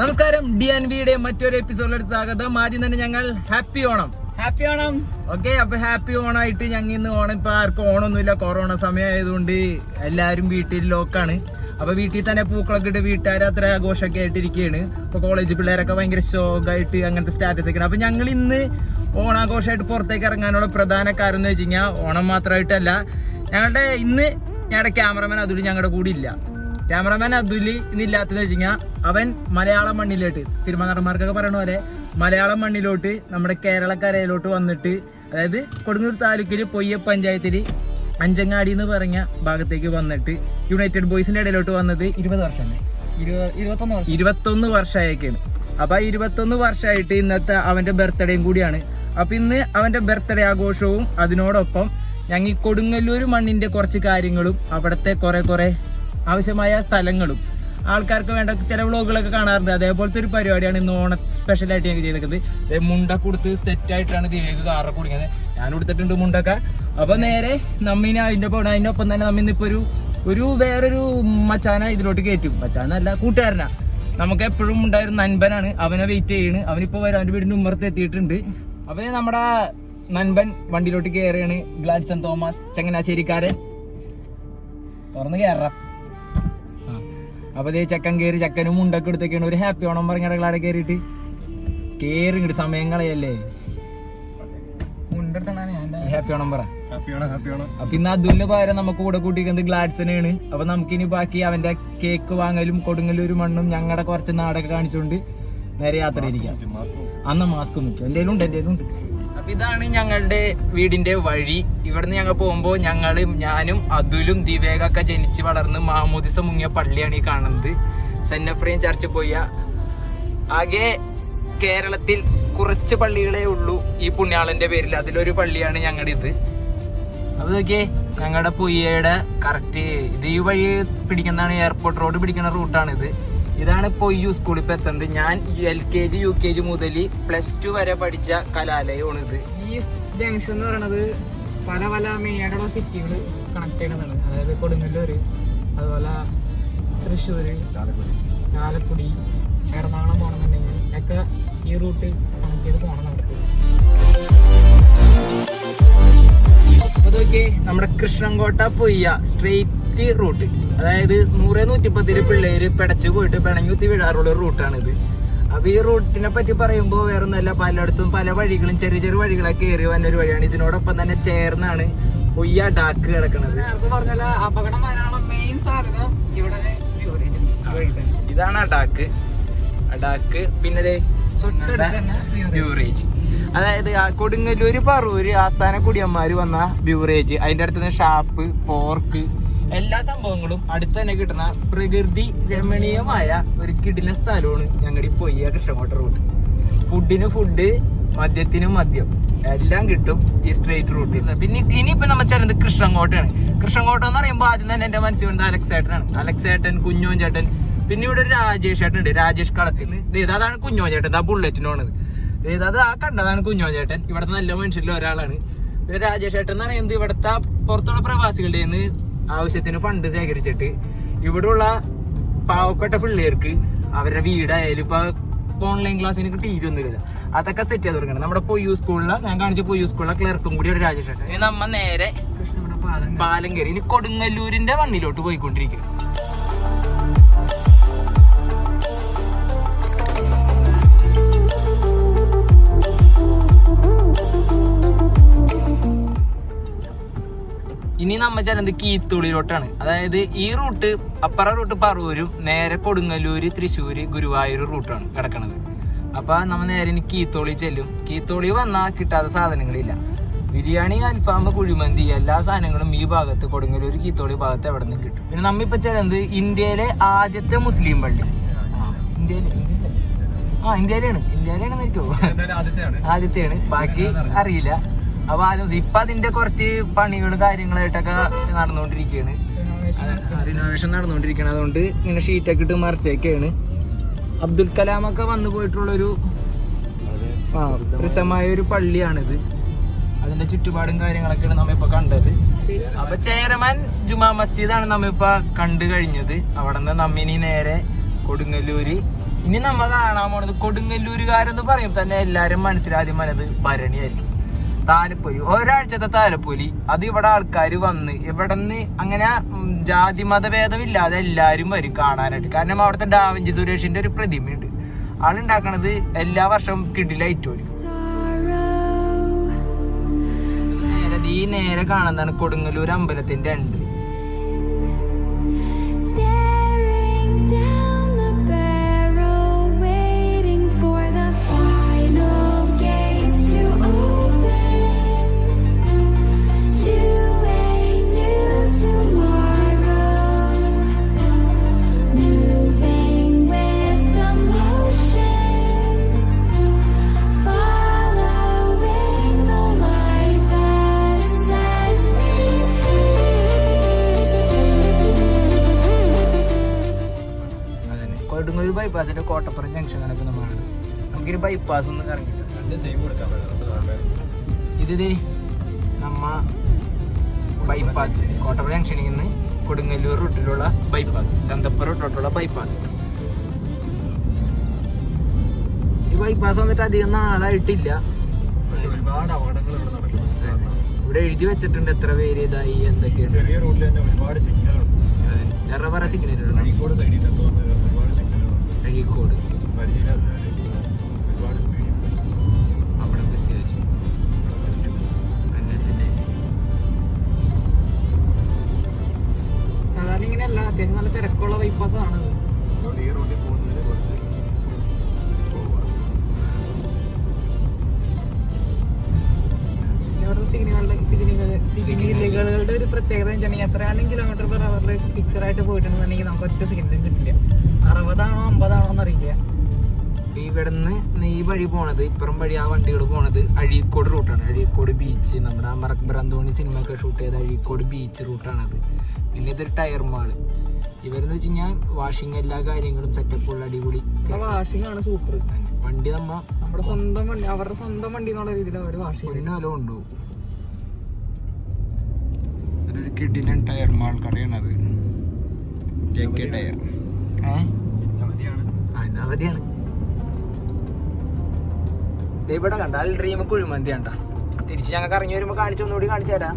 നമസ്കാരം D N വിയുടെ മറ്റൊരു എപ്പിസോഡിലേക്ക് സ്വാഗതം. ആദ്യം തന്നെ ഞങ്ങൾ happy Onam. Happy Onam. Okay അപ്പൊ ഹാപ്പി ഓണായിട്ട് ഞങ്ങൾ ഇന്ന് ഓണം. ഇപ്പൊ ആർക്കും ഓണമൊന്നുമില്ല കൊറോണ സമയം ആയതുകൊണ്ട് എല്ലാരും വീട്ടിൽ ലോക്കാണ് അപ്പൊ വീട്ടിൽ തന്നെ പൂക്കളൊക്കെ ഇട്ട് വീട്ടുകാർ അത്ര ആഘോഷമൊക്കെ ആയിട്ടിരിക്കുകയാണ് ഇപ്പൊ കോളേജ് പിള്ളേരൊക്കെ ഭയങ്കര ഷോക്കായിട്ട് അങ്ങനത്തെ സ്റ്റാറ്റസ് ഒക്കെയാണ്. അപ്പൊ ഞങ്ങൾ ഇന്ന് ഓണാഘോഷമായിട്ട് പുറത്തേക്ക് ഇറങ്ങാനുള്ള പ്രധാന കാരണം എന്ന് വെച്ച് കഴിഞ്ഞാൽ ഓണം മാത്രമായിട്ടല്ല ഞങ്ങളുടെ ഇന്ന് ഞങ്ങളുടെ ക്യാമറമാൻ അതുകൊണ്ട് ഞങ്ങളുടെ കൂടെ ഇല്ല. ക്യാമറമാൻ അതുലി ഇന്നില്ലാത്തതെന്ന് വെച്ച് കഴിഞ്ഞാൽ അവൻ മലയാളം മണ്ണിലോട്ട് സിനിമ നടന്മാർക്കൊക്കെ പറയണ പോലെ മലയാളം മണ്ണിലോട്ട് നമ്മുടെ കേരളക്കരയിലോട്ട് വന്നിട്ട് അതായത് കൊടുങ്ങൂർ താലൂക്കിൽ പൊയ്യ പഞ്ചായത്തിൽ അഞ്ചങ്ങാടി എന്ന് പറഞ്ഞ ഭാഗത്തേക്ക് വന്നിട്ട് യുണൈറ്റഡ് ബോയ്സിന്റെ ഇടയിലോട്ട് വന്നത് ഇരുപത് വർഷം. ഇരുപത്തൊന്ന് വർഷമായേക്കാണ്. അപ്പൊ ആ ഇരുപത്തൊന്ന് വർഷമായിട്ട് ഇന്നത്തെ അവന്റെ ബർത്ത്ഡേയും കൂടിയാണ്. അപ്പൊ ഇന്ന് അവന്റെ ബർത്ത്ഡേ ആഘോഷവും അതിനോടൊപ്പം ഞങ്ങൾ ഈ കൊടുങ്ങല്ലൂർ മണ്ണിന്റെ കുറച്ച് കാര്യങ്ങളും അവിടുത്തെ കുറെ കുറെ ആവശ്യമായ സ്ഥലങ്ങളും ആൾക്കാർക്ക് വേണ്ട ചില വ്ളോഗുകളൊക്കെ കാണാറുണ്ട്. അതേപോലത്തെ ഒരു പരിപാടിയാണ് ഇന്ന് ഓണ സ്പെഷ്യലായിട്ട് ഞങ്ങൾ ചെയ്തിരിക്കുന്നത്. മുണ്ട കൊടുത്ത് സെറ്റ് ആയിട്ടാണ് ദിവ്യക്ക് കാറൊക്കെ കുടിക്കുന്നത് ഞാൻ കൊടുത്തിട്ടുണ്ട് മുണ്ടൊക്കെ. അപ്പൊ നേരെ നമ്മിന് അതിന്റെ ഒപ്പം അതിന്റെ ഒപ്പം തന്നെ നമ്മ ഇന്നിപ്പോ ഒരു ഒരു വേറൊരു മച്ചാന ഇതിലോട്ട് കയറ്റും മച്ചാനല്ല കൂട്ടുകാരനാ. നമുക്ക് എപ്പോഴും ഉണ്ടായിരുന്ന നൻപനാണ്. അവനെ വെയിറ്റ് ചെയ്യണ്. അവനിപ്പോ വരും അവന്റെ വീടിന്റെ ഉമ്മറത്ത് എത്തിയിട്ടുണ്ട്. അപ്പൊ ദേ നമ്മുടെ നൻപൻ വണ്ടിയിലോട്ട് കയറുകയാണ് ഗ്ലാഡ്സൺ തോമസ് ചങ്ങനാശ്ശേരിക്കാരൻ. തുറന്ന് കയറാം. അപ്പൊ ഇതേ ചക്കൻ കയറി ചക്കനും മുണ്ടൊക്കെ എടുത്തൊക്കെയാണ് ഒരു ഹാപ്പി ഓണം പറഞ്ഞ കടകളാടെ കയറിയിട്ട് കേറി ഇങ്ങോട്ട് സമയം കളയല്ലേ? ഹാപ്പി ഓണം പറ. അപ്പൊ ഇന്ന് അതുലിന് പകരം നമുക്ക് കൂടെ കൂട്ടിക്കുന്നത് ഗ്ലാഡ്സനാണ് അപ്പൊ നമുക്കിനി ബാക്കി അവന്റെ കേക്ക് വാങ്ങലും കൊടുങ്ങല്ലൂർ മണ്ണും ഞങ്ങളുടെ കുറച്ച് നാടൊക്കെ കാണിച്ചുകൊണ്ട് നേരെ യാത്ര ഇരിക്കാം അന്ന് മാസ്ക് മുക്കും എന്റെ ഉണ്ട് എന്റെ ഉണ്ട്. അപ്പൊ ഇതാണ് ഞങ്ങളുടെ വീടിന്റെ വഴി. ഇവിടുന്ന് ഞങ്ങൾ പോകുമ്പോൾ ഞങ്ങളും ഞാനും അതുലും ദിവേകൊക്കെ ജനിച്ച് വളർന്ന് മാമോദിസ മുങ്ങിയ പള്ളിയാണ് ഈ കാണുന്നത്. സെന്നഫ്രീം ചർച്ച് പോയ ആകെ കേരളത്തിൽ കുറച്ച് പള്ളികളേ ഉള്ളൂ ഈ പുണ്യാളന്റെ പേരിൽ. അതിലൊരു പള്ളിയാണ് ഞങ്ങളുടെ ഇത് അപ്പൊ നോക്കിയേ ഞങ്ങളുടെ പുയ്യയുടെ കറക്റ്റ് ഇത് ഈ വഴി പിടിക്കുന്നതാണ് എയർപോർട്ട് റോഡ് പിടിക്കുന്ന റൂട്ടാണിത് ഇതാണ് ഇപ്പോൾ ഈ സ്കൂളിൽ ഇപ്പോൾ എത്തുന്നത് ഞാൻ L K G U K G മുതൽ പ്ലസ് ടു വരെ പഠിച്ച കലാലയമാണ് ഇത്. ഈ ജംഗ്ഷൻ എന്ന് പറയുന്നത് പല പല മെയിനായിട്ടുള്ള സിറ്റികൾ കണക്ട് ചെയ്യുന്നതാണ്. അതായത് കൊടുങ്ങല്ലൂർ അതുപോലെ തൃശ്ശൂർ ചാലക്കുടി. എറണാകുളം പോകണമെന്നുണ്ടെങ്കിൽ ഒക്കെ ഈ റൂട്ട് കണക്ട് ചെയ്ത് പോകണം നമുക്ക്. അപ്പൊ നമ്മുടെ കൃഷ്ണൻകോട്ട പൊയ്യ സ്ട്രെയിറ്റ് റൂട്ട് അതായത് നൂറ് നൂറ്റിപ്പത്തിൽ പിള്ളേര് പിടച്ച് പോയിട്ട് പിണങ്ങുത്തി വീഴാറുള്ള റൂട്ടാണ് റൂട്ടാണിത്. അപ്പൊ ഈ റൂട്ടിനെ പറ്റി പറയുമ്പോൾ വേറെ ഒന്നല്ല പലയിടത്തും പല വഴികളും ചെറിയ ചെറിയ വഴികളൊക്കെ കയറി വന്ന ഒരു വഴിയാണ്. ഇതിനോടൊപ്പം തന്നെ ചേർന്നാണ് പൊയ്യ ഡാക്ക് കിടക്കുന്നത് നേരത്തെ പറഞ്ഞാൽ അപകടം വരാനുള്ള മെയിൻ സാധ്യത? ഇവിടെ ഇതാണ് അഡാക്ക് അഡാക്ക് പിന്നെ ഡ്യൂറേജ് ബ്യൂറേജ് അതായത് ആ കൊടുങ്ങല്ലൂര് പറൂര് ആസ്ഥാന കുടിയന്മാര് വന്ന ബ്യൂറേജ് അതിന്റെ അടുത്ത് ഷാപ്പ് പോർക്ക് എല്ലാ സംഭവങ്ങളും അടുത്ത് തന്നെ കിട്ടുന്ന പ്രകൃതി രമണീയമായ ഒരു കിടില സ്ഥലമാണ് ഞങ്ങളുടെ പോയി പൊയ്യ കൃഷ്ണകോട്ട റൂട്ട് ഫുഡിന് ഫുഡ് മദ്യത്തിന് മദ്യം. എല്ലാം കിട്ടും ഈ സ്ട്രേറ്റ് റൂട്ടിൽ നിന്ന് പിന്നെ ഇനിയിപ്പോ നമ്മൾ ചേരുന്നത് കൃഷ്ണങ്കോട്ടയാണ് കൃഷ്ണങ്കോട്ട എന്ന് പറയുമ്പോൾ ആദ്യം തന്നെ എന്റെ മനസ്സിൽ വന്നത് അലക്സേട്ടനാണ്. അലക്സേട്ടൻ കുഞ്ഞോൻ ചേട്ടൻ. പിന്നെ ഇവിടെ ഒരു രാജേഷ് ചേട്ടൻ ഉണ്ട് രാജേഷ് കളത്തിൽ നിന്ന്. അതാണ് കുഞ്ഞോൻ ചേട്ടൻ. ആ ബുള്ളറ്റിന് പോണത്. ഇത് അത് ആ കണ്ടതാണ് കുഞ്ഞോചേട്ടൻ ചേട്ടൻ ഇവിടുത്തെ നല്ല മനുഷ്യരിൽ ഒരാളാണ്. രാജേഷ് ചേട്ടൻ എന്ന് പറയുന്നത് ഇവിടുത്തെ പുറത്തുള്ള പ്രവാസികളുടെ നിന്ന് ആവശ്യത്തിന് ഫണ്ട് ശേഖരിച്ചിട്ട് ഇവിടെയുള്ള പാവപ്പെട്ട പിള്ളേർക്ക് അവരുടെ വീടായാലും ഇപ്പൊ ഓൺലൈൻ ക്ലാസ്സിന് ടി വി ഒന്നുമില്ല അതൊക്കെ സെറ്റ് ചെയ്ത് കൊടുക്കണം. നമ്മുടെ പൊയ്യു സ്കൂളിലെ ഞാൻ കാണിച്ച പൊയ്യു സ്കൂളിലെ ക്ലർക്കും കൂടി ഒരു രാജേഷ് ചേട്ടൻ നമ്മ നേരെ പാലങ്കരി പാലം പാലം കയറി. ഇനി കൊടുങ്ങല്ലൂരിന്റെ മണ്ണിലോട്ട് പോയിക്കൊണ്ടിരിക്കും. ഇനി നമ്മൾ ചെല്ലുന്നത് കീത്തുള്ളിലോട്ടാണ് അതായത് ഈ റൂട്ട് അപ്പറ റൂട്ട് പറവൂരും നേരെ കൊടുങ്ങല്ലൂര് തൃശ്ശൂര് ഗുരുവായൂർ റൂട്ടാണ് കിടക്കണത്. അപ്പൊ നമ്മൾ നേരെ ഇനി കീത്തോളി ചെല്ലും. കീത്തോളി വന്നാൽ കിട്ടാത്ത സാധനങ്ങളില്ല. ബിരിയാണി അൽഫാം കുഴിമന്തി എല്ലാ സാധനങ്ങളും ഈ ഭാഗത്ത് കൊടുങ്ങല്ലൂർ കീത്തോളി ഭാഗത്ത് എവിടെ നിന്ന് കിട്ടും. പിന്നെ നമ്മ ഇപ്പൊ ചെല്ലുന്നത് ഇന്ത്യയിലെ ആദ്യത്തെ മുസ്ലിം പള്ളി. ആ, ഇന്ത്യയിലെ ആ ഇന്ത്യയിലാണ് എനിക്കോ ആദ്യത്തെയാണ്. ബാക്കി അറിയില്ല. അപ്പൊ ആദ്യം ഇപ്പൊ അതിന്റെ കുറച്ച് പണികളും കാര്യങ്ങളായിട്ടൊക്കെ നടന്നുകൊണ്ടിരിക്കുകയാണ്. റിനോവേഷൻ നടന്നുകൊണ്ടിരിക്കുകയാണ്. അതുകൊണ്ട് ഇങ്ങനെ ഷീറ്റൊക്കെ ഇട്ട് മറിച്ചേക്കാണ്. അബ്ദുൽ കലാം ഒക്കെ വന്നു പോയിട്ടുള്ളൊരു പ്രസിദ്ധമായ ഒരു പള്ളിയാണിത്. അതിന്റെ ചുറ്റുപാടും കാര്യങ്ങളൊക്കെയാണ് നമ്മിപ്പോ കണ്ടത്. അപ്പൊ ചേരമാൻ ജുമാ മസ്ജിദാണ് നമ്മ ഇപ്പൊ കണ്ടു കഴിഞ്ഞത്. അവിടെ നിന്ന് നമ്മിനി നേരെ കൊടുങ്ങല്ലൂര്. ഇനി നമ്മ കാണാൻ പോണത് കൊടുങ്ങല്ലൂരുകാരെന്ന് പറയും തന്നെ എല്ലാരും മനസ്സിലാദ്യം മനത് ഭരണിയായിരിക്കും താലപ്പൊലി. ഒരാഴ്ചത്തെ താലപ്പൊലി. അത് ഇവിടെ ആൾക്കാർ വന്ന് ഇവിടെ നിന്ന് അങ്ങനെ ജാതി മതഭേദമില്ലാതെ എല്ലാരും വരും കാണാനായിട്ട്. കാരണം അവിടുത്തെ ഡാവിഞ്ചി സുരേഷിന്റെ ഒരു പ്രതിമയുണ്ട്. ആളുണ്ടാക്കണത് എല്ലാ വർഷവും കിടിലായിട്ട് വരും നേരെ ഈ നേരെ കാണുന്നതാണ് കൊടുങ്ങല്ലൂർ അമ്പലത്തിന്റെ എൻട്രി ബൈപ്പാസിന്റെ കോട്ടപ്പുറം ജംഗ്ഷൻ കണക്ക് നമ്മളാണ് നമുക്കൊരു ബൈപ്പാസ് ഒന്നും കറങ്ങിട്ട് ഇത് നമ്മ ബൈപ്പാസ് കോട്ടപ്പുറം ജംഗ്ഷനിൽ നിന്ന് കൊടുങ്ങല്ലൂർ റൂട്ടിലുള്ള ബൈപ്പാസ് ചന്തപ്പുറ റൂട്ടിലുള്ള ബൈപ്പാസ് ഈ ബൈപ്പാസ് വന്നിട്ട് അധികം നാളായിട്ടില്ല. പക്ഷെ ഒരുപാട് അപകടങ്ങൾ ഇവിടെ ഇവിടെ എഴുതി വെച്ചിട്ടുണ്ട് എത്ര പേര് ഇതായി എന്തൊക്കെയാണ്. ചെറിയ റൂട്ടിൽ തന്നെ ഒരുപാട് സിഗ്നലുണ്ട് സൈഡിൽ സിഗ്നലുകൾ സിഗ്നലുണ്ട് പോണത് ഇപ്പുറം വഴി ആ വണ്ടികൾ പോണത് അഴീക്കോട് റൂട്ടാണ് അഴീക്കോട് ബീച്ച് നമ്മുടെ അന്തോണി സിനിമ ഒക്കെ ഷൂട്ട് ചെയ്ത അഴീക്കോട് ബീച്ച് റൂട്ടാണത് പിന്നെ ഇതൊരു ടയർ മാൾ ഇവരെന്ന് വെച്ച് കഴിഞ്ഞാൽ വാഷിങ് എല്ലാ കാര്യങ്ങളും സെറ്റപ്പ് ഉള്ള അടിപൊളി വാഷിംഗ് ആണ് സൂപ്പർ വണ്ടി നമ്മ നമ്മുടെ സ്വന്തം വണ്ടി അവരുടെ സ്വന്തം വണ്ടി എന്നുള്ള രീതിയിൽ അവർ വാഷിംഗ് പൊന്നു വില കൊണ്ടുപോകും. Tyre mall കടയാണത്. J K tyre. ഏഹ് അവധിയാണ്. ഇവിടെ കണ്ട അൽ ഡ്രീം കുഴിമന്തി കണ്ട തിരിച്ച് ഞങ്ങൾക്ക് ഇറങ്ങി വരുമ്പോൾ കാണിച്ചു ഒന്നുകൂടി കാണിച്ചു തരാം.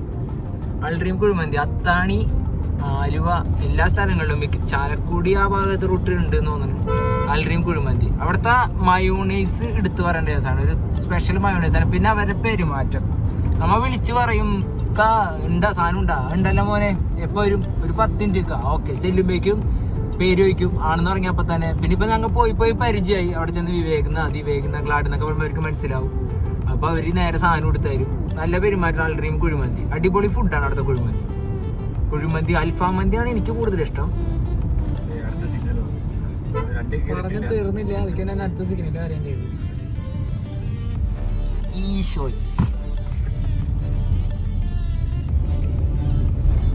അൽ ഡ്രീം കുഴിമന്തി അത്താണി ആലുവ എല്ലാ സ്ഥലങ്ങളിലും മിക്ക ചാലക്കുടി ആ ഭാഗത്ത് റൂട്ടിലുണ്ട് എന്ന് തോന്നുന്നു. Al dream Kuzhimanthi. അവിടുത്തെ മയോണൈസ് എടുത്തു പറയേണ്ട ദിവസമാണ് ഒരു സ്പെഷ്യൽ മയോണൈസ് ആണ്. പിന്നെ അവരുടെ പെരുമാറ്റം. നമ്മൾ വിളിച്ചു പറയും കാ ഉണ്ടാ സാധനം ഉണ്ടാ ഉണ്ടല്ലോ മോനെ. എപ്പോ വരും? ഒരു പത്ത് മിനിറ്റ് ഓക്കെ ചെല്ലുമ്പോഴേക്കും പേര് ചോദിക്കും ആണെന്ന് പറഞ്ഞപ്പോ തന്നെ. പിന്നെ ഇപ്പൊ ഞങ്ങൾ പോയി പോയി പരിചയമായി. അവിടെ ചെന്ന് വിവേകുന്ന അതിവേകുന്ന ഗ്ലാഡ് എന്നൊക്കെ പറയുമ്പോൾ അവർക്ക് മനസ്സിലാവും. അപ്പൊ അവർ നേരെ സാധനം എടുത്ത് തരും നല്ല പെരുമാറ്റം ആൾഡ്രീം കുഴിമന്തി. അടിപൊളി ഫുഡാണ് അവിടുത്തെ കുഴിമന്തി. കുഴിമന്തി അൽഫാം മന്തിയാണ് എനിക്ക് കൂടുതൽ ഇഷ്ടം. പറഞ്ഞു കയറിയിട്ടില്ല തീർന്നില്ല. അതിക്ക് ഞാൻ അടുത്ത സിഗ്നലിൽ കാര്യം ചെയ്തു ഈശോ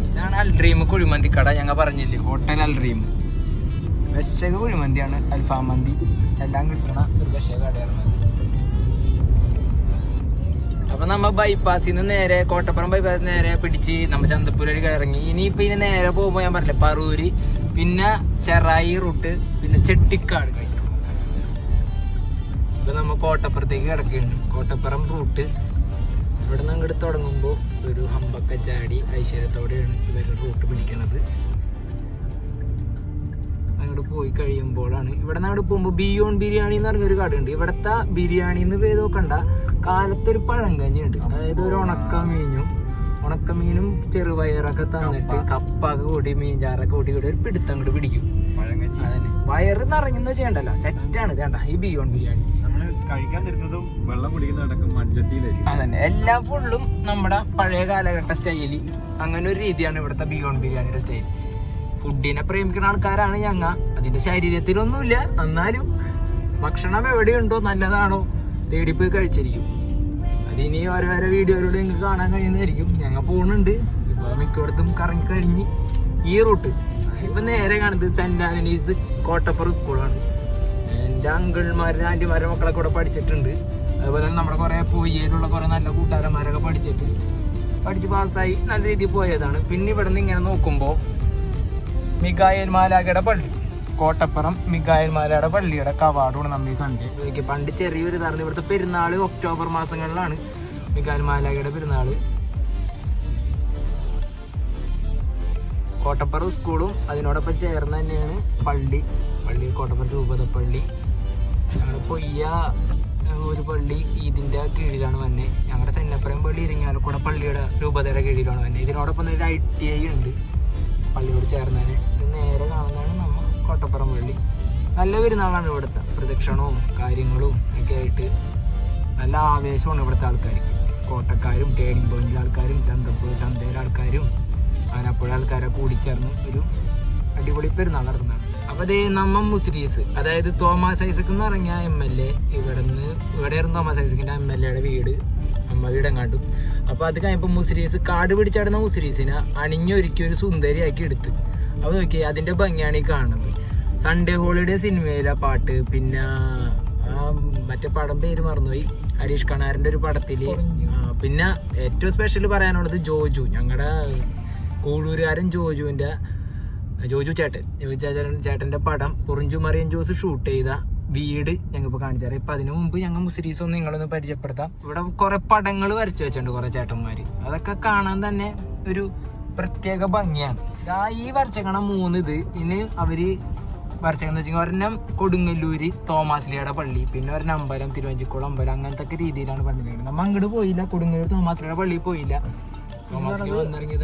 ഇതാണ് അൽഡ്രീം കുഴിമന്തി കട. ഞങ്ങൾ പറഞ്ഞില്ലേ ഹോട്ടൽ അൽ ഡ്രീം വിശക കുഴിമന്തിയാണ് അൽഫാം മന്തി. എല്ലാം കിട്ടണ ഒരു വിശക കടയാണ് അപ്പൊ നമ്മ ബൈപ്പാസിൽ നിന്ന് നേരെ കോട്ടപ്പുറം ബൈപ്പാസിൽ നേരെ പിടിച്ച് നമ്മ ചന്തപ്പൂരൊരു ഇറങ്ങി. ഇനിയിപ്പൊ ഇനി നേരെ പോകുമ്പോ ഞാൻ പറഞ്ഞില്ല പറൂര് പിന്നെ ചെറായി റൂട്ട് പിന്നെ ചെട്ടിക്കാട് ഇപ്പൊ നമ്മ കോട്ടപ്പുറത്തേക്ക് കിടക്കുകയാണ്. കോട്ടപ്പുറം റൂട്ട്. ഇവിടെ നിന്ന് അങ്ങോട്ട് തുടങ്ങുമ്പോൾ ഒരു ഹമ്പക്ക ചാടി ഐശ്വര്യത്തോടെയാണ് ഇവരുടെ റൂട്ട് പിടിക്കണത്. പോയി കഴിയുമ്പോഴാണ്. ഇവിടെ നിന്ന് അവിടെ പോകുമ്പോൾ ബിയോൺ ബിരിയാണി എന്ന് പറഞ്ഞൊരു കടയുണ്ട്. ഇവിടുത്തെ ബിരിയാണി എന്ന് പേര് നോക്കണ്ട. കാലത്തൊരു പഴം ഉണ്ട് അതായത് ഒരു ഉണക്കമീനും ഉണക്കമീനും ചെറുപയറൊക്കെ തന്നിട്ട് കപ്പൊക്കെ കൂടി മീൻചാറൊക്കെ കൂടി കൂടി ഒരു പിടുത്തം കൂടി പിടിക്കും. അതന്നെ. വയറ് നിറഞ്ഞെന്ന് ചെയ്യണ്ടല്ലോ. സെറ്റാണ് വേണ്ട ഈ ബിയോൺ ബിരിയാണി കഴിക്കാൻ തരുന്നതും വെള്ളം മൺചട്ടിയിലായിരിക്കും അതന്നെ. എല്ലാ ഫുള്ളും നമ്മുടെ പഴയ കാലഘട്ട സ്റ്റൈലി അങ്ങനെ ഒരു രീതിയാണ് ഇവിടുത്തെ ബിയോൺ ബിരിയാണിയുടെ സ്റ്റൈൽ ഫുഡിനെ പ്രേമിക്കുന്ന ആൾക്കാരാണ് ഞങ്ങ. അതിന്റെ ശരീരത്തിലൊന്നുമില്ല. എന്നാലും ഭക്ഷണം എവിടെയുണ്ടോ നല്ലതാണോ തേടിപ്പോയി കഴിച്ചിരിക്കും. അതിനി ഓരോരോ വീഡിയോയിലൂടെ നിങ്ങൾക്ക് കാണാൻ കഴിയുന്നതായിരിക്കും. ഞങ്ങൾ പോകുന്നുണ്ട് ഇപ്പൊ മിക്കയിടത്തും കറങ്ങി കഴിഞ്ഞ് ഈ റൂട്ട്. ഇപ്പൊ നേരെ കാണുന്നത് സെന്റ് ആന്റണീസ് കോട്ടപ്പുറം സ്കൂളാണ്. എന്റെ അങ്കിൾമാരും ആന്റിമാരുടെ മക്കളെ കൂടെ പഠിച്ചിട്ടുണ്ട്. അതുപോലെ തന്നെ നമ്മുടെ കുറേ പൂയിലുള്ള കുറേ നല്ല കൂട്ടുകാരന്മാരൊക്കെ പഠിച്ചിട്ട് പഠിച്ച് പാസ്സായി നല്ല രീതിയിൽ പോയതാണ്. പിന്നെ ഇവിടെ നിന്ന് ഇങ്ങനെ നോക്കുമ്പോൾ മികായൽ മാലാഖയുടെ പള്ളി. കോട്ടപ്പുറം മികായൽമാലയുടെ പള്ളിയുടെ കവാടമാണ് നമ്മൾ കണ്ട് എനിക്ക് പണ്ട് ചെറിയൊരു ഇതാണ് ഇവിടുത്തെ പെരുന്നാൾ ഒക്ടോബർ മാസങ്ങളിലാണ് മികായൽമാലയുടെ പെരുന്നാൾ കോട്ടപ്പുറം സ്കൂളും അതിനോടൊപ്പം ചേർന്ന് തന്നെയാണ് പള്ളി. പള്ളി കോട്ടപ്പുറം രൂപത പള്ളി. ഞങ്ങളുടെ പൊയ്യ ഒരു പള്ളി ഇതിന്റെ കീഴിലാണ് വന്നെ. ഞങ്ങളുടെ സെന്നപ്പുറം പള്ളി ഇരിങ്ങാലക്കൂടെ പള്ളിയുടെ രൂപതയുടെ കീഴിലാണ് വന്നെ. ഇതിനോടൊപ്പം ഒരു ഐ ടി ഐ ഉണ്ട്. പള്ളിയോട് ചേർന്നതിന് നേരെ കാണുന്നതാണ് നമ്മ കോട്ടപ്പുറം പള്ളി നല്ല പെരുന്നാളാണ് ഇവിടുത്തെ. പ്രദക്ഷിണവും കാര്യങ്ങളും ഒക്കെ ആയിട്ട് നല്ല ആവേശമാണ് ഇവിടുത്തെ ആൾക്കാർ കോട്ടക്കാരും ടേണിംഗ് പോയിന്റിലെ ആൾക്കാരും ചന്തപ്പുഴ ചന്തയിലെ ആൾക്കാരും ആനപ്പുഴ ആൾക്കാരെ കൂടിച്ചേർന്ന് ഒരു അടിപൊളി പെരുന്നാൾ നടത്തുന്നതാണ് അപ്പൊ അതേ നമ്മ മുസ്ലിംസ് അതായത് തോമസ് ഐസക് എന്ന് പറഞ്ഞ എം എൽ എ ഇവിടെ നിന്ന് ഇവിടെയായിരുന്നു തോമസ് ഐസക്കിന്റെ എം എൽ എയുടെ വീട്. അമ്മ വീടെങ്ങാണ്ടും അപ്പൊ അത് കഴിഞ്ഞപ്പോ മുസ്ലിംസ് കാട് പിടിച്ചാടുന്ന മുസ്ലിംസിനെ അണിഞ്ഞൊരുക്കി ഒരു സുന്ദരിയാക്കി എടുത്ത്. അപ്പൊ നോക്കി അതിന്റെ ഭംഗിയാണ് ഈ കാണുന്നത്. സൺഡേ ഹോളിഡേ സിനിമയിലെ പാട്ട്. പിന്നെ ആ മറ്റേ പടം പേര് മറന്നുപോയി. ഹരീഷ് കണാറിന്റെ ഒരു പടത്തിൽ. പിന്നെ ഏറ്റവും സ്പെഷ്യൽ പറയാനുള്ളത് ജോജു. ഞങ്ങളുടെ കൂടൂരുകാരൻ ജോജുവിന്റെ ജോജു ചേട്ടൻ ജോജു ചേട്ടൻ ചേട്ടന്റെ പടം പൊറിഞ്ചു മറിയൻ ജോസ് ഷൂട്ട് ചെയ്ത വീട് ഞങ്ങൾ ഇപ്പോൾ കാണിച്ചു തരാം. ഇപ്പൊ അതിനു മുമ്പ് ഞങ്ങൾ മുസ്ലിംസ് ഒന്ന് നിങ്ങളൊന്ന് പരിചയപ്പെടുത്താം. ഇവിടെ കുറെ പടങ്ങൾ വരച്ചു വെച്ചിട്ടുണ്ട് കുറെ ചേട്ടന്മാര്. അതൊക്കെ കാണാൻ തന്നെ ഒരു പ്രത്യേക ഭംഗിയാണ്. ദാ ഈ വരച്ചേക്കണ മൂന്ന് ഇത്. ഇനി അവർ വരച്ചേക്കെന്ന് വെച്ചാൽ ഒരെണ്ണം കൊടുങ്ങല്ലൂര് തോമാസ്ലിയുടെ പള്ളി പിന്നെ ഒരെണ്ണം അമ്പലം തിരുവഞ്ചിക്കുളം അമ്പലം അങ്ങനത്തെ ഒക്കെ രീതിയിലാണ് പണിതിരിക്കുന്നത്. നമ്മൾ അങ്ങോട്ട് പോയില്ല. കൊടുങ്ങല്ലൂർ തോമാസ്ലിയുടെ പള്ളിയിൽ പോയില്ല.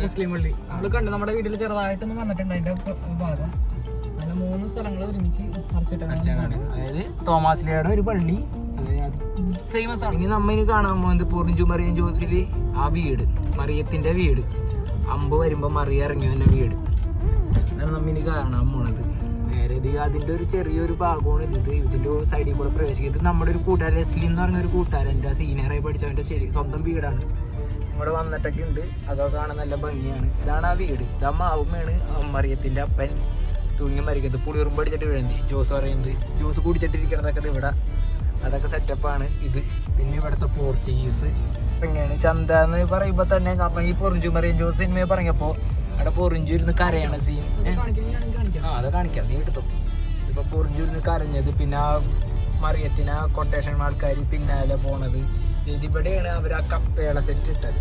മുസ്ലിം പള്ളി. നമ്മൾ കണ്ടു നമ്മുടെ വീട്ടിൽ ചെറുതായിട്ടൊന്നും വന്നിട്ടുണ്ട് അതിന്റെ ഭാഗം. അങ്ങനെ മൂന്ന് സ്ഥലങ്ങൾ ഒരുമിച്ച് മറിച്ചിട്ടാണ് അതായത് തോമാസ്ലിയുടെ ഒരു പള്ളി. ഫേമസ് ആണ്. ഇനി നമ്മ ഇനി കാണാൻ പോകുന്നത് പൂർണ മറിയം ജോസിൽ ആ വീട്. മറിയത്തിന്റെ വീട്. അമ്പ് വരുമ്പോ മറിയ ഇറങ്ങി വന്ന വീട്? അതാണ് കാണാൻ പോണത്. നേരെ ഇത് ഒരു ചെറിയൊരു ഭാഗമാണ് ഇത്. ഇത് ഇതിന്റെ സൈഡിൽ കൂടെ പ്രവേശിക്കുന്നത് നമ്മുടെ ഒരു കൂട്ടുകാരൻ ലെസ്ലി എന്ന് പറഞ്ഞ ഒരു കൂട്ടുകാരൻ. എന്റെ സീനിയറായി പഠിച്ചവന്റെ ശരി സ്വന്തം വീടാണ്. ഇവിടെ വന്നിട്ടൊക്കെ ഉണ്ട്. അതൊക്കെ കാണാൻ നല്ല ഭംഗിയാണ്. ഇതാണ് ആ വീട്. ഇതാ മാവുമ്മയാണ് അമ്മറിയത്തിന്റെ അപ്പൻ. തൂങ്ങി മരിക്കുന്നത് പുളിയുറുമ്പ് അടിച്ചിട്ട് വീഴുന്നത് ജ്യൂസ് പറയുന്നത്. ജ്യൂസ് കുടിച്ചിട്ടിരിക്കണതൊക്കെ ഇത് ഇവിടെ. അതൊക്കെ സെറ്റപ്പാണ് ഇത്. പിന്നെ ഇവിടുത്തെ പോർച്ചുഗീസ് എങ്ങനെയാണ്? ചന്ത എന്ന് പറയുമ്പോൾ തന്നെ നമ്മ ഈ പൊറിഞ്ചു മറിയും ജോസ് സിനിമയെ പറഞ്ഞപ്പോൾ അവിടെ പൊറിഞ്ചു ഇരുന്ന് കരയാണ് സീൻ ആ അത് കാണിക്കാം. നീ എടുത്തു. ഇപ്പൊ പൊറിഞ്ചു ഇരുന്ന് കരഞ്ഞത് പിന്നെ ആ മറിയത്തിന് ആ കൊട്ടേഷൻ ആൾക്കാർ പിന്നാലെ പോണത്. ഇതിവിടെയാണ് അവർ ആ കപ്പേള സെറ്റ് ഇട്ടത്?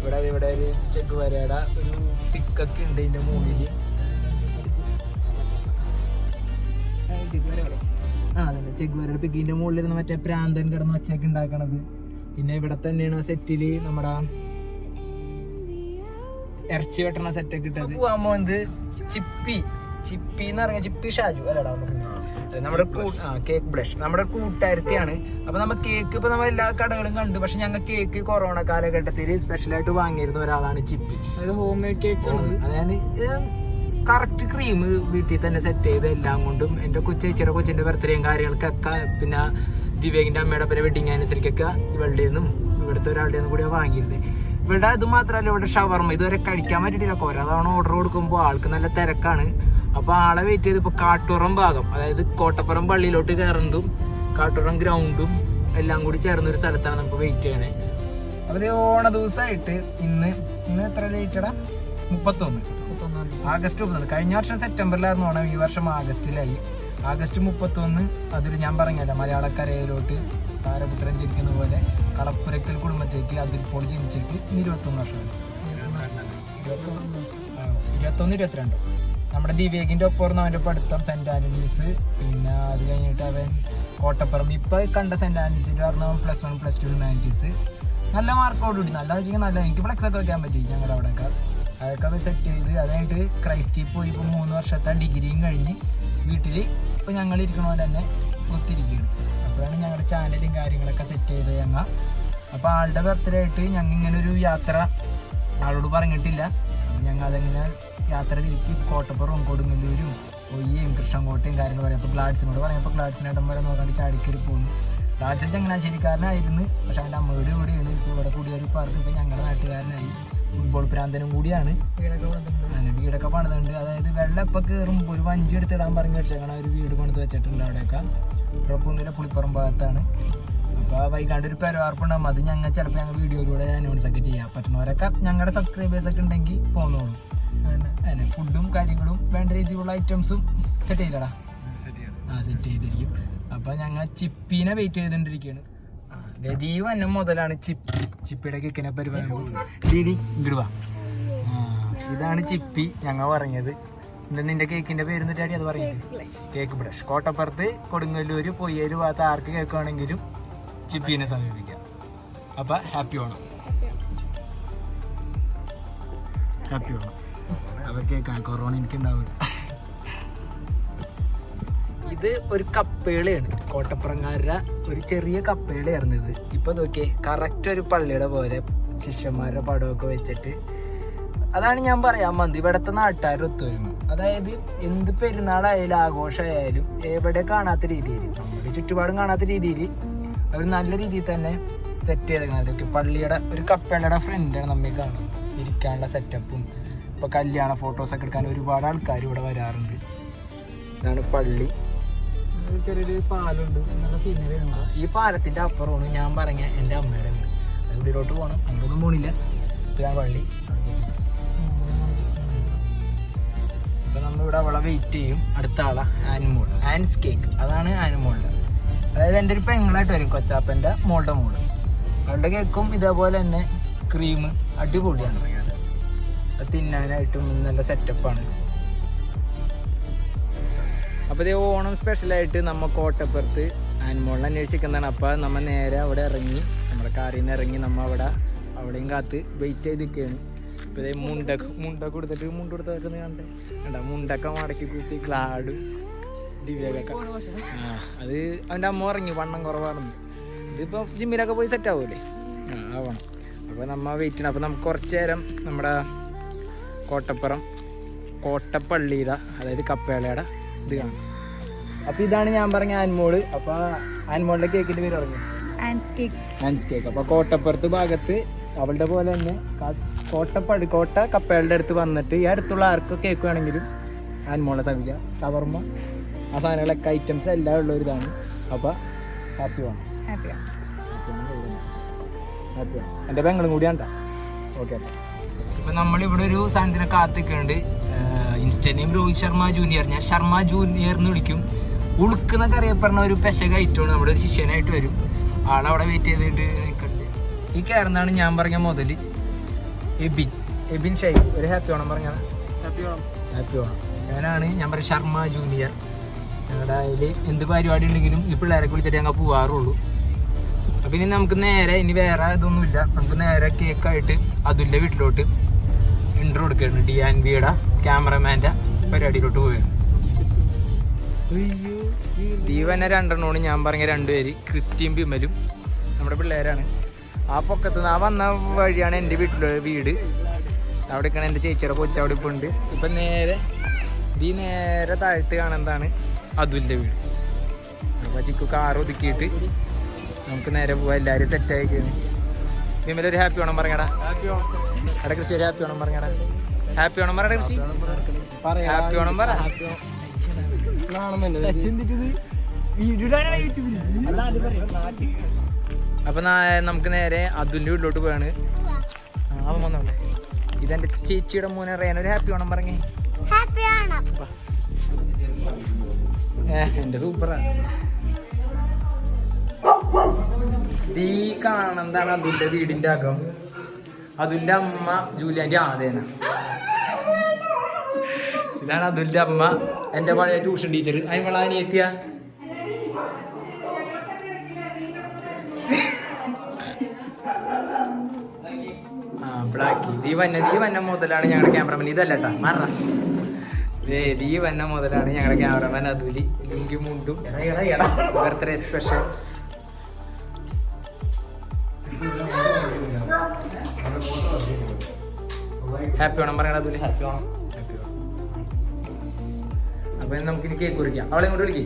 ഇവിടെ ഇവിടെ ഒരു ചെക്ക് വരയുടെ ഒരു പിക്കൊക്കെ ഉണ്ട് ഇതിന്റെ മുകളിൽ ആ അതന്നെ. ചെക്ക് വരയുടെ പിക്കിന്റെ മുകളിൽ ഇരുന്ന് മറ്റേ പ്രാന്തൻ കിടന്ന് ഒച്ചയൊക്കെ ഉണ്ടാക്കണത്. പിന്നെ ഇവിടെ തന്നെയാണ് സെറ്റിൽ നമ്മുടെ ഇറച്ചി വെട്ടണ സെറ്റൊക്കെ ഇട്ടത്. പോവാൻ പോകുന്നത് ചിപ്പി ചിപ്പി. എന്ന് പറഞ്ഞ ചിപ്പി ഷാജു അല്ലടാ നമ്മുടെ കേക്ക് ബ്ലഷ് നമ്മുടെ കൂട്ടുകാരത്തെയാണ് അപ്പൊ നമ്മ കേക്ക് ഇപ്പൊ നമ്മൾ എല്ലാ കടകളും കണ്ടു. പക്ഷെ ഞങ്ങൾ കേക്ക് കൊറോണ കാലഘട്ടത്തിൽ സ്പെഷ്യലായിട്ട് വാങ്ങിയിരുന്ന ഒരാളാണ് ചിപ്പി. അതായത് ഹോം മെയ്ഡ് കേക്ക്സ് ആണ്. അതായത് കറക്റ്റ് ക്രീം വീട്ടിൽ തന്നെ സെറ്റ് ചെയ്ത് എല്ലാം കൊണ്ടും എന്റെ കൊച്ചേച്ചിയുടെ കൊച്ചിന്റെ ബർത്ത്ഡേയും കാര്യങ്ങൾക്കൊക്കെ പിന്നെ ദിവ്യകിന്റെ അമ്മയുടെ പേരെ വെഡിങ് ആനിവേഴ്സറിക്കൊക്കെ ഇവളുടെ നിന്നും ഇവിടുത്തെ ഒരാളുടെ നിന്നും കൂടിയാണ് വാങ്ങിയിരുന്നത് ഇവിടെ അത് മാത്രമല്ല ഇവിടെ ഷവർമ്മ ഇതുവരെ കഴിക്കാൻ പറ്റിയിട്ടില്ല. കുറെ തവണ ഓർഡർ കൊടുക്കുമ്പോൾ ആൾക്ക് നല്ല തിരക്കാണ്. അപ്പോൾ ആളെ വെയിറ്റ് ചെയ്ത് ഇപ്പോൾ കാട്ടുറം ഭാഗം അതായത് കോട്ടപ്പുറം പള്ളിയിലോട്ട് കയറുന്നതും കാട്ടുറം ഗ്രൗണ്ടും എല്ലാം കൂടി ചേർന്ന ഒരു സ്ഥലത്താണ് നമുക്ക് വെയിറ്റ് ചെയ്യണേ. അപ്പോൾ ഓണ ദിവസമായിട്ട് ഇന്ന് ഇന്ന് എത്ര ലേറ്റടാ മുപ്പത്തൊന്നാം. ആഗസ്റ്റ് മുപ്പത്തൊന്ന്. കഴിഞ്ഞ വർഷം സെപ്റ്റംബറിലായിരുന്നു ഓണം ഈ വർഷം ആഗസ്റ്റിലായി. ആഗസ്റ്റ് മുപ്പത്തൊന്ന് അതിൽ ഞാൻ പറഞ്ഞല്ലോ മലയാളക്കരയിലോട്ട് താരപുത്രൻ ജനിക്കുന്ന പോലെ കളപ്പുരക്കൽ കുടുംബത്തേക്ക് അതിരിപ്പോൾ ജനിച്ചിട്ട് ഇന്ന് ഇരുപത്തൊന്ന് വർഷമായി ആ, ഇരുപത്തൊന്ന് ഇരുപത്തിരണ്ട്. നമ്മുടെ ദിവേകിന്റെ ഒപ്പം അവന്റെ പഠിത്തം സെന്റ് ആന്റണീസ്. പിന്നെ അത് കഴിഞ്ഞിട്ട് അവൻ കോട്ടപ്പുറം. ഇപ്പോൾ കണ്ട സെന്റ് ആന്റണീസിൽ പറഞ്ഞ plus one plus two humanities നല്ല മാർക്കോട് കൂടി നല്ല വെച്ചാൽ നല്ല. എനിക്ക് ഫ്ലെക്സ് ഒക്കെ വയ്ക്കാൻ പറ്റി ഞങ്ങളുടെ അവിടെയൊക്കെ. അതൊക്കെ സെറ്റ് ചെയ്ത്. അതായിട്ട് ക്രൈസ്റ്റിൽ പോയി ഇപ്പോൾ മൂന്ന് വർഷത്തെ ഡിഗ്രിയും കഴിഞ്ഞ് വീട്ടിൽ ഇപ്പോൾ ഞങ്ങൾ ഇരിക്കണ പോലെ തന്നെ ഒത്തിരിക്കുകയാണ് അപ്പോഴാണ് ഞങ്ങളുടെ ചാനലും കാര്യങ്ങളൊക്കെ സെറ്റ് ചെയ്ത് ഞങ്ങൾ അപ്പോൾ ആളുടെ ബർത്ത്ഡേ ആയിട്ട് ഞങ്ങൾ ഇങ്ങനെ ഒരു യാത്ര ആളോട് പറഞ്ഞിട്ടില്ല. ഞങ്ങൾ അതെങ്ങനെ യാത്ര തിരിച്ച് കോട്ടപ്പുറവും കൊടുങ്ങല്ലൂരും ഒയ്യയും കൃഷ്ണൻകോട്ടയും കാര്യങ്ങൾ പറയും. അപ്പോൾ ഗ്ലാഡ്സിനോട് പറയുമ്പോൾ ഗ്ലാഡ്സിന് ഇടം വരെ നോക്കാണ്ട് ചാടിക്കറി പോകുന്നു ഗ്ലാഡ്സിൽ ചങ്ങനാശ്ശേരിക്കാരനായിരുന്നു പക്ഷേ അവന്റെ അമ്മയുടെ കൂടെയാണ് ഇപ്പോൾ ഇവിടെ കൂടിയൊരു പാർക്ക് ഇപ്പോൾ ഞങ്ങളുടെ നാട്ടുകാരനായി. ഫുട്ബോൾ പ്രാന്തനും കൂടിയാണ്. വീടൊക്കെ വന്നിട്ടുണ്ട്. അങ്ങനെ വീടൊക്കെ പണിതുണ്ട് അതായത് വെള്ളം ഇപ്പം കയറുമ്പോൾ ഒരു വഞ്ചി എടുത്തിടാൻ പറഞ്ഞ് വെച്ചേക്കണം ഒരു വീട് പണിത് വെച്ചിട്ടുണ്ട് അവിടെയൊക്കെ. കുഴപ്പമൊന്നുമില്ല പുളിപ്പുറം ഭാഗത്താണ്. അപ്പോൾ വൈകാണ്ട് ഒരു പെരവാർപ്പുണ്ടാകും അത് ഞങ്ങൾ ചിലപ്പോൾ ഞങ്ങൾ വീഡിയോയിലൂടെ അനൗൺസ് ഒക്കെ ചെയ്യാം. പറ്റുന്നവരൊക്കെ ഞങ്ങളുടെ സബ്സ്ക്രൈബേഴ്സ് ഒക്കെ ഉണ്ടെങ്കിൽ പോന്നോളൂ. അതെ ഫുഡും കാര്യങ്ങളും വേണ്ട രീതിയിലുള്ള ഐറ്റംസും സെറ്റ് ചെയ്തടാ ആ സെറ്റ് ചെയ്തിരിക്കും. അപ്പൊ ഞങ്ങൾ ചിപ്പീനെ വെയിറ്റ് ചെയ്തോണ്ടിരിക്കുകയാണ് ദീവ് എന്നെ മുതലാണ് ചിപ്പി ചിപ്പിയുടെ കേക്കിനെ ഡീഡി ആ, ഇതാണ് ചിപ്പി. ഞങ്ങൾ പറഞ്ഞത്. എന്താ നിന്റെ കേക്കിന്റെ പേര് എന്നിട്ടാടി അത് പറയുന്നത് കേക്ക് ബ്രഷ് കോട്ടപ്പുറത്ത് കൊടുങ്ങല്ലൂര് പൊയ്യേര് ഭാഗത്ത് ആർക്ക് കേക്ക് വേണമെങ്കിലും ചിപ്പീനെ സമീപിക്കാം. അപ്പൊ ഹാപ്പി ഓണം. ഹാപ്പി ഓണം. അപ്പൊ കേൾക്കാം കൊറോണ എനിക്ക് ഉണ്ടാവില്ല ഇത് ഒരു കപ്പേളയാണ്. കോട്ടപ്പുറങ്ങാരുടെ ഒരു ചെറിയ കപ്പയുടെ ഇത്. ഇപ്പൊ നോക്കിയേ കറക്റ്റ് ഒരു പള്ളിയുടെ പോലെ ശിഷ്യന്മാരുടെ പടമൊക്കെ വെച്ചിട്ട്. അതാണ് ഞാൻ പറയാൻ വന്നത്. ഇവിടുത്തെ നാട്ടുകാർ ഒത്തൊരുമ അതായത് എന്ത് പെരുന്നാളായാലും ആഘോഷമായാലും എവിടെ കാണാത്ത രീതിയിൽ നമ്മുടെ ചുറ്റുപാടും കാണാത്ത രീതിയിൽ അവർ നല്ല രീതിയിൽ തന്നെ സെറ്റ് ചെയ്തേക്കുന്നത് പള്ളിയുടെ ഒരു കപ്പേളയുടെ ഫ്രണ്ടാണ് നമ്മൾ കാണുന്നത്. ഇരിക്കാനുള്ള സെറ്റപ്പും ഇപ്പൊ കല്യാണ ഫോട്ടോസൊക്കെ എടുക്കാൻ ഒരുപാട് ആൾക്കാർ ഇവിടെ വരാറുണ്ട്. ഇതാണ് പള്ളി. ചെറിയൊരു പാലുണ്ട്. നല്ല സീനറി ഈ പാലത്തിന്റെ അപ്പുറമാണ് ഞാൻ പറഞ്ഞ എന്റെ അമ്മയുടെ വീട്. പോകണം അങ്ങോട്ടും പോണില്ല. ഇതാണ് പള്ളി അപ്പൊ നമ്മളിവിടെ അവളെ വെയിറ്റ് ചെയ്യും. അടുത്ത ആളെ ആനിമോൾ ആൻസ് കേക്ക് അതാണ് ആനിമോളുടെ അതായത് എന്റെ ഒരു പെങ്ങളായിട്ട് വരും കൊച്ചാപ്പന്റെ മോളുടെ മോൾ. അവളുടെ കേക്കും ഇതേപോലെ തന്നെ ക്രീം അടിപൊളിയാണ്. അത് തിന്നാനായിട്ടും നല്ല സെറ്റപ്പാണ് അപ്പോൾ ഇതേ ഓണം സ്പെഷ്യലായിട്ട് നമ്മ കോട്ടപ്പുറത്ത് ആനിമോളിനെ അന്വേഷിക്കുന്നതാണ്. അപ്പോൾ നമ്മൾ നേരെ അവിടെ ഇറങ്ങി നമ്മുടെ കാറിൽ നിന്ന് ഇറങ്ങി നമ്മ അവിടെ അവിടെയും കാത്ത് വെയിറ്റ് ചെയ്ത് നിൽക്കുകയാണ് ഇപ്പോൾ ഇതേ മുണ്ട മുണ്ട കൊടുത്തിട്ട് മുണ്ട കൊടുത്തൊക്കെ കണ്ടേ? കണ്ട മുണ്ടൊക്കെ മടക്കി കൂട്ടി ക്ലാഡ് ദിവ്യൊക്കെ ആ അത് അവന്റെ അമ്മ ഇറങ്ങി വണ്ണം കുറവാണെന്ന്. ഇതിപ്പോൾ ജിമ്മിലൊക്കെ പോയി സെറ്റ് ആവൂലേ? ആ ആവണം. അപ്പോൾ നമ്മ വെയിറ്റ് ചെയ്യണം. അപ്പോൾ നമുക്ക് കുറച്ച് നേരം നമ്മുടെ കോട്ടപ്പുറം കോട്ടപ്പള്ളിയുടെ അതായത് കപ്പേളയുടെ. ഇത് കാണാം. അപ്പൊ ഇതാണ് ഞാൻ പറഞ്ഞ ആൻമോൾ. അപ്പൊ ആൻമോളിന്റെ കേക്കിന്റെ പേര് പറഞ്ഞു? ആൻസ് കേക്ക് അപ്പൊ കോട്ടപ്പുറത്ത് ഭാഗത്ത് അവളുടെ പോലെ തന്നെ കോട്ടപ്പടി കോട്ട കപ്പകളുടെ അടുത്ത് വന്നിട്ട് ഈ അടുത്തുള്ള ആർക്ക് കേക്ക് വേണമെങ്കിലും ആൻമോളെ സമീപിക്കാം ഷവർമ്മ ആ സാധനങ്ങളൊക്കെ ഐറ്റംസ് എല്ലാം ഉള്ള ഒരു ഇതാണ്. അപ്പൊ ഹാപ്പി വേണം. ഹാപ്പി ഹാപ്പി വേണം എന്റെ പെങ്ങളും കൂടിയാണ് ഓക്കെ അപ്പൊ നമ്മളിവിടെ ഒരു സാധനത്തിനെ കാത്തിക്കുന്നുണ്ട്. Insta name Rohit Sharma junior ഞാൻ ശർമ്മ ജൂനിയർ എന്ന് വിളിക്കും. ഉളുക്കുന്നൊക്കെ അറിയപ്പെടുന്ന ഒരു പെശക ഐറ്റമാണ് നമ്മുടെ ഒരു ശിഷ്യനായിട്ട് വരും. ആളവിടെ വെയിറ്റ് ചെയ്തിട്ട് നിൽക്കുന്നുണ്ട് ഈ കയറുന്നതാണ് ഞാൻ പറഞ്ഞ മുതൽ. എബിൻ. എബിൻ ഷൈ ഒരു ഹാപ്പി ഓണം പറഞ്ഞാണ് ഹാപ്പി ഓണം. ഹാപ്പി ഓണം. ഞാനാണ് ഞാൻ പറയും ശർമ്മ ജൂനിയർ ഞങ്ങളുടെ അതിൽ എന്ത് പരിപാടി ഉണ്ടെങ്കിലും ഈ പിള്ളേരെ വിളിച്ചിട്ട് ഞങ്ങൾ പോവാറുള്ളൂ. അപ്പം ഇനി നമുക്ക് നേരെ ഇനി വേറെ ഇതൊന്നുമില്ല. നമുക്ക് നേരെ കേക്കായിട്ട് അതുല്യ വീട്ടിലോട്ട് ഇൻട്രോ കൊടുക്കുകയാണ് ഡി ആൻ ബിയുടെ ക്യാമറമാന്റെ പരിപാടിയിലോട്ട് പോവുകയാണ് ദീപനെ രണ്ടെണ്ണമാണ്. ഞാൻ പറഞ്ഞ രണ്ടുപേര് ക്രിസ്ത്യൻ ബിമലും നമ്മുടെ പിള്ളേരാണ്. ആ പൊക്കത്ത് നിന്ന് ആ വന്ന വഴിയാണ് എന്റെ വീട്ടിലെ വീട്. അവിടെ ഇക്കണ എന്റെ ചേച്ചിയുടെ കൊച്ചു അവിടെ ഇപ്പോൾ ഉണ്ട്. ഇപ്പം നേരെ ഈ നേരെ താഴ്ത്ത് കാണുന്നതാണ് അതുലിന്റെ വീട്. അപ്പോൾ ചിക്കു കാർ ഒതുക്കിയിട്ട് നമുക്ക് നേരെ പോവാം. എല്ലാവരും സെറ്റ് ആയിക്കാണ് വിമല ഒരു ഹാപ്പി ഓണം പറഞ്ഞടാ. എടാ കൃഷി ഒരു ഹാപ്പി ഓണം പറഞ്ഞടാ. ഹാപ്പി ഓണം പറ കൃഷി. ഹാപ്പി ഓണം പറ. അപ്പൊ നമുക്ക് നേരെ അതുലിന്റെ വീട്ടിലോട്ട് പോവാണ്. ആ, അവൻ വന്നോളെ. ഇതെന്റെ ചേച്ചിയുടെ മോനെ റേന ഒരു ഹാപ്പി ഓണം പറഞ്ഞേ. ഹാപ്പി ഓണം. ഏ എന്റെ സൂപ്പറാ ഈ കാണുന്നതാണ് അതിന്റെ വീടിന്റെ അകം. അതുലിന്റെ അമ്മ ജൂലിയാന്റെ ആദേന. ഇതാണ് അതുലിന്റെ അമ്മ എന്റെ പഴയ ട്യൂഷൻ ടീച്ചർ അതിനുള്ള അനിയത്തിയ? ആ ബ്ലാക്കി ദീ വന്ന ദീ വന്ന മുതലാണ് ഞങ്ങളുടെ ക്യാമറമാൻ ഇതല്ല കേട്ടാ മാറ. ദീ വന്ന മുതലാണ് ഞങ്ങളുടെ ക്യാമറമാൻ അതുലി. ലുങ്കി മുണ്ടും. ബർത്ത്ഡേ സ്പെഷ്യൽ ഹാപ്പി ഓണം പറയണത് അപ്പൊ ഹാപ്പി നമുക്ക് ഇനി കേക്ക് കുറിക്കാം. അവളെ ഇങ്ങോട്ട് വിളിക്കേ.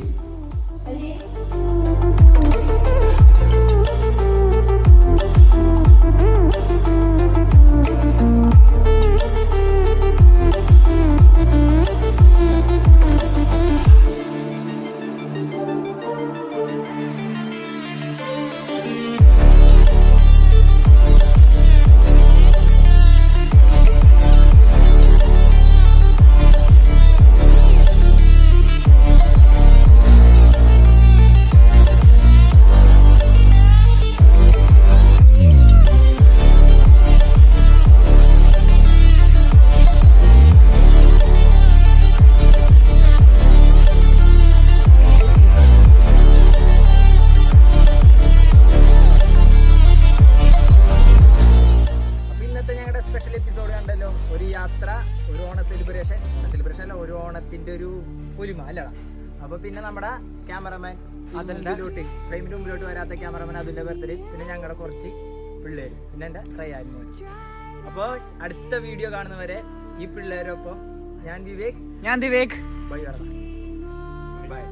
പിന്നെ എന്താ ട്രൈ മോൻ അപ്പൊ അടുത്ത വീഡിയോ കാണുന്നവരെ ഈ പിള്ളേരൊപ്പം ഞാൻ വിവേക്. ഞാൻ ദിവേക് ബൈ ബൈ.